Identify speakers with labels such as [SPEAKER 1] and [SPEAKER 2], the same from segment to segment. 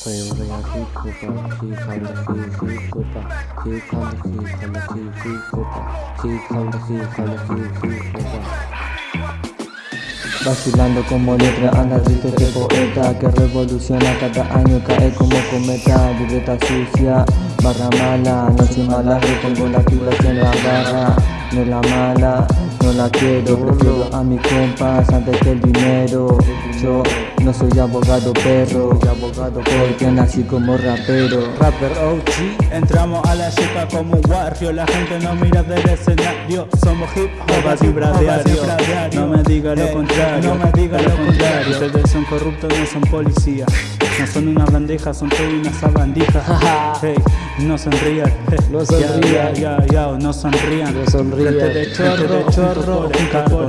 [SPEAKER 1] Play over here, keep Cooper, keep on the key, keep Cooper, keep on the key, on the key, keep Cooper, keep on. Vacilando como letra, anda analista que poeta Que revoluciona cada año, cae como cometa Libreta sucia, barra mala no Noche mala, yo pongo la fibra en la barra No la mala, no la quiero Prefiero a mi compas antes que el dinero Yo no soy abogado perro, soy abogado porque nací como rapero.
[SPEAKER 2] Rapper OG, entramos a la chica como un barrio. La gente no mira del escenario. Somos hip hop, No me diga lo contrario, no me diga lo contrario. Ustedes son corruptos, no son policías. No son una bandeja, son todas una sabandija Hey, no sonrían
[SPEAKER 1] No sonrían
[SPEAKER 2] Ya, ya, no sonrían
[SPEAKER 1] No sonrían
[SPEAKER 2] Gente de chorro, de chorro,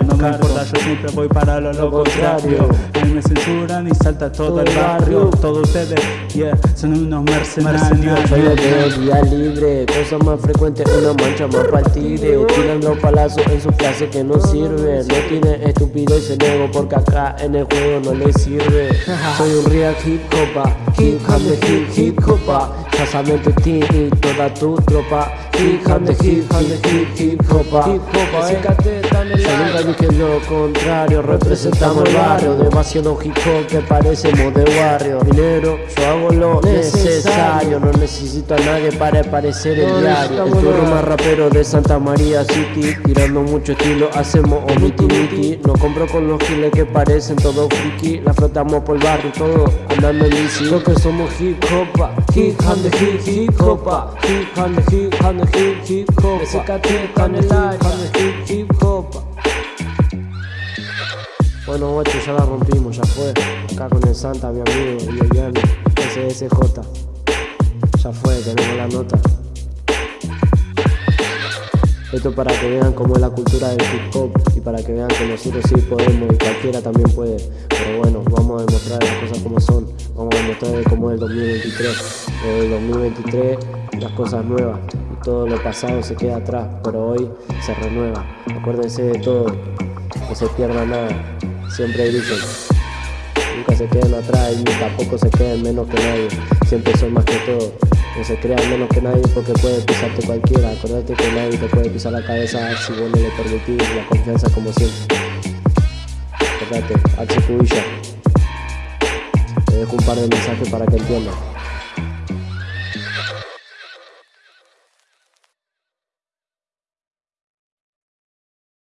[SPEAKER 2] no me importa, yo siempre voy para lo, lo contrario. A mí me censuran y salta todo, el barrio. Todos ustedes, yeah, son unos mercenarios.
[SPEAKER 1] El de día libre, cosa más frecuente, una mancha más partida Tiran los palazos en su clase que no sirve. No tiene estúpido y se nego porque acá en el juego no le sirve. Soy un real hip hop, hip hop hip hip hop Casamiento de ti y toda tu tropa. Hip hop de hip hop de hip hip hop Hip hop, eh Yo nunca dije lo contrario, representamos el barrio. Demasiado hip hop que parecemos de barrio. Dinero, yo hago lo necesario. No necesito a nadie para parecer el diario. El turno más rapero de Santa María City Tirando mucho estilo, hacemos omiti miti No compro con los giles que parecen todos friki. La flotamos por el barrio, todo andando en bici. Lo que somos hip hop, hip hop de hip hip hop Hip hop de hip hop hip hop hip hop de hip hip hop bueno, guacho, ya la rompimos, ya fue. Acá con el Santa, mi amigo, y el Yanni, SSJ. Ya fue, tenemos la nota. Esto para que vean cómo es la cultura del hip hop y para que vean que nosotros sí podemos y cualquiera también puede. Pero bueno, vamos a demostrar las cosas como son. Vamos a demostrar cómo es el 2023. el 2023 las cosas nuevas todo lo pasado se queda atrás, pero hoy se renueva. Acuérdense de todo, no se pierda nada. Siempre dicen, nunca se queden atrás y tampoco se queden menos que nadie. Siempre son más que todo. No se crean menos que nadie porque puede pisarte cualquiera. Acordate que nadie te puede pisar la cabeza si vos no le permitís la confianza como siempre. Acordate, H. Cubilla. Te dejo un par de mensajes para que entiendan.